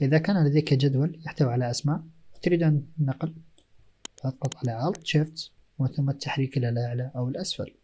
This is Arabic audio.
إذا كان لديك جدول يحتوي على أسماء تريد أن نقل فاضغط على Alt Shift ثم التحريك إلى الأعلى أو الأسفل.